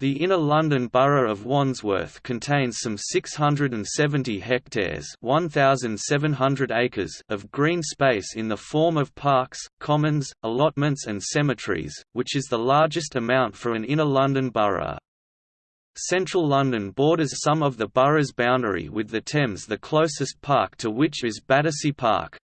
The Inner London Borough of Wandsworth contains some 670 hectares 1,700 acres of green space in the form of parks, commons, allotments and cemeteries, which is the largest amount for an Inner London borough. Central London borders some of the borough's boundary with the Thames the closest park to which is Battersea Park.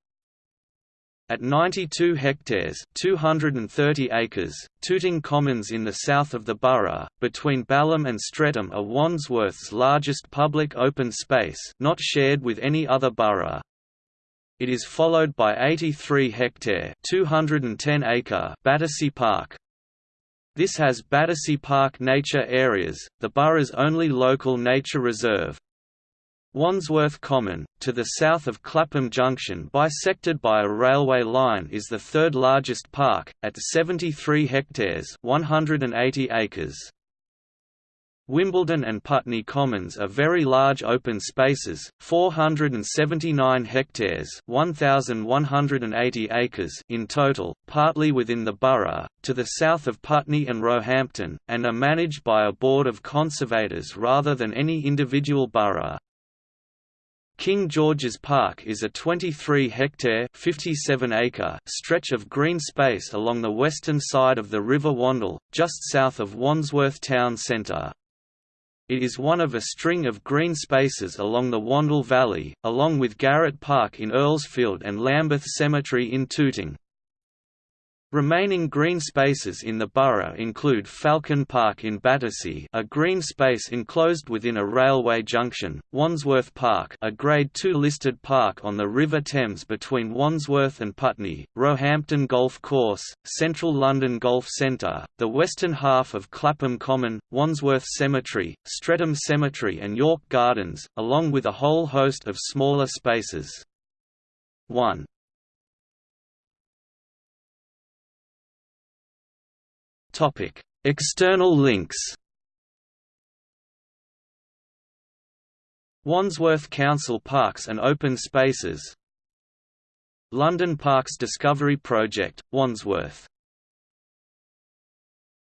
At 92 hectares 230 acres, Tooting Commons in the south of the borough, between Balham and Streatham are Wandsworth's largest public open space not shared with any other borough. It is followed by 83 hectare 210 acre Battersea Park. This has Battersea Park Nature Areas, the borough's only local nature reserve. Wandsworth Common, to the south of Clapham Junction bisected by a railway line is the third largest park, at 73 hectares 180 acres. Wimbledon and Putney Commons are very large open spaces, 479 hectares 1,180 acres in total, partly within the borough, to the south of Putney and Roehampton, and are managed by a board of conservators rather than any individual borough. King George's Park is a 23-hectare (57-acre) stretch of green space along the western side of the River Wandle, just south of Wandsworth town centre. It is one of a string of green spaces along the Wandle Valley, along with Garratt Park in Earlsfield and Lambeth Cemetery in Tooting. Remaining green spaces in the borough include Falcon Park in Battersea a green space enclosed within a railway junction, Wandsworth Park a Grade II listed park on the River Thames between Wandsworth and Putney, Roehampton Golf Course, Central London Golf Centre, the western half of Clapham Common, Wandsworth Cemetery, Streatham Cemetery and York Gardens, along with a whole host of smaller spaces. 1. Topic: External links. Wandsworth Council Parks and Open Spaces London Parks Discovery Project, Wandsworth